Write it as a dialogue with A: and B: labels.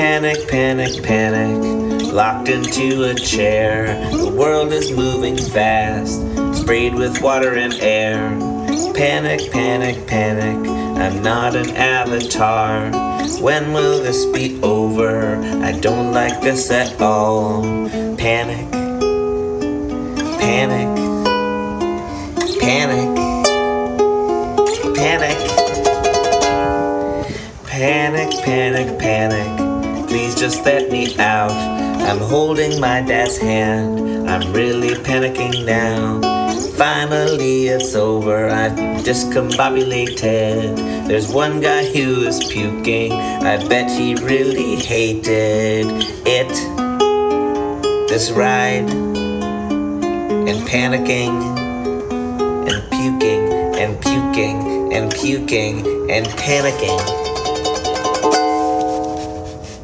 A: Panic, panic, panic, locked into a chair. The world is moving fast, sprayed with water and air. Panic, panic, panic, I'm not an avatar. When will this be over? I don't like this at all. Panic, panic, panic, panic. Panic, panic, panic. Just let me out. I'm holding my dad's hand. I'm really panicking now. Finally, it's over. I've discombobulated. There's one guy who is puking. I bet he really hated it. This ride. And panicking. And puking. And puking. And puking. And panicking.